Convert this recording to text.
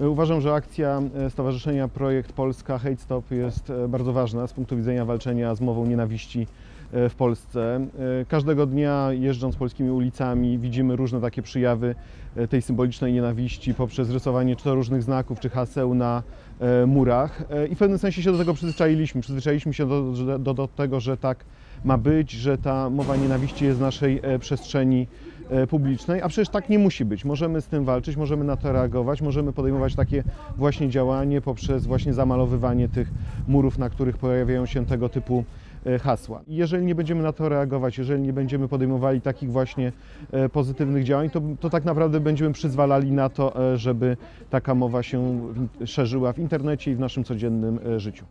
E, Uważam, że akcja e, Stowarzyszenia Projekt Polska Hate Stop jest e, bardzo ważna z punktu widzenia walczenia z mową nienawiści w Polsce. E, Każdego dnia jeżdżąc polskimi ulicami widzimy różne takie przyjawy e, tej symbolicznej nienawiści poprzez rysowanie czy to różnych znaków, czy haseł na e, murach E, i w pewnym sensie się do tego przyzwyczailiśmy. Przyzwyczailiśmy się do, do, do tego, że tak ma być, że ta mowa nienawiści jest w naszej e, przestrzeni e, publicznej, a przecież tak nie musi być. Możemy z tym walczyć, możemy na to reagować, możemy podejmować takie właśnie działanie poprzez właśnie zamalowywanie tych murów, na których pojawiają się tego typu e, hasła. I Jeżeli nie będziemy na to reagować, jeżeli nie będziemy podejmowali takich właśnie e, pozytywnych działań, to, to tak naprawdę będziemy przyzwalali na to, e, żeby taka mowa się szerzyła w internecie i w naszym codziennym e, życiu.